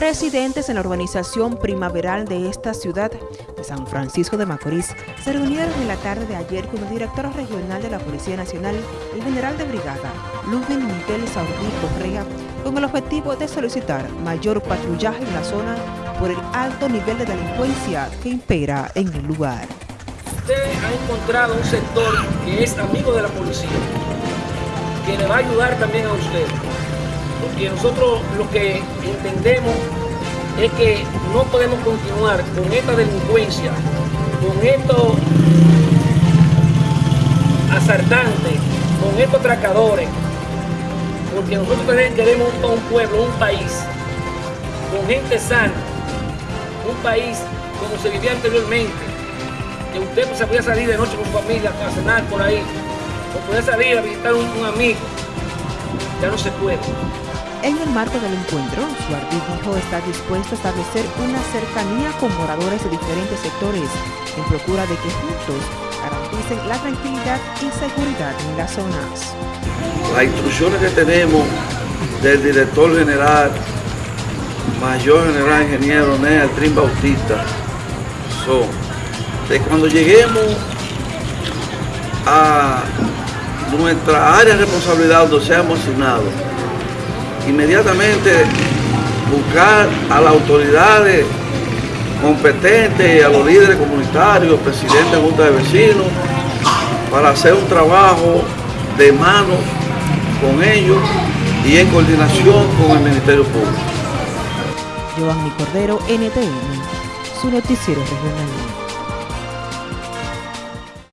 Residentes en la urbanización primaveral de esta ciudad de San Francisco de Macorís se reunieron en la tarde de ayer con el director regional de la Policía Nacional, el general de brigada, Ludwig Miguel Saudí Correa, con el objetivo de solicitar mayor patrullaje en la zona por el alto nivel de delincuencia que impera en el lugar. Usted ha encontrado un sector que es amigo de la policía, que le va a ayudar también a usted porque nosotros lo que entendemos es que no podemos continuar con esta delincuencia, con estos asaltantes, con estos tracadores, porque nosotros queremos un pueblo, un país, con gente sana, un país como se vivía anteriormente, que usted se podía salir de noche con su familia a cenar por ahí, o podía salir a visitar un, un amigo, ya no se puede. En el marco del encuentro, Suárez dijo estar dispuesto a establecer una cercanía con moradores de diferentes sectores en procura de que juntos garanticen la tranquilidad y seguridad en las zonas. Las instrucciones que tenemos del director general, mayor general ingeniero Nea Trin Bautista, son de cuando lleguemos a nuestra área de responsabilidad donde seamos asignados, inmediatamente buscar a las autoridades competentes, a los líderes comunitarios, presidentes de Junta de Vecinos, para hacer un trabajo de mano con ellos y en coordinación con el Ministerio Público. Giovanni Cordero, NTN, su noticiero regional.